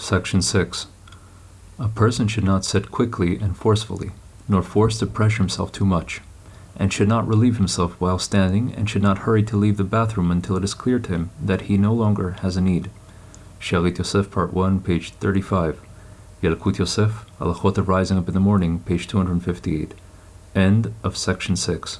Section 6. A person should not sit quickly and forcefully, nor force to pressure himself too much, and should not relieve himself while standing, and should not hurry to leave the bathroom until it is clear to him that he no longer has a need. Shalit Yosef, Part 1, page 35. Yalkut Yosef, Halachot of Rising Up in the Morning, page 258. End of section 6.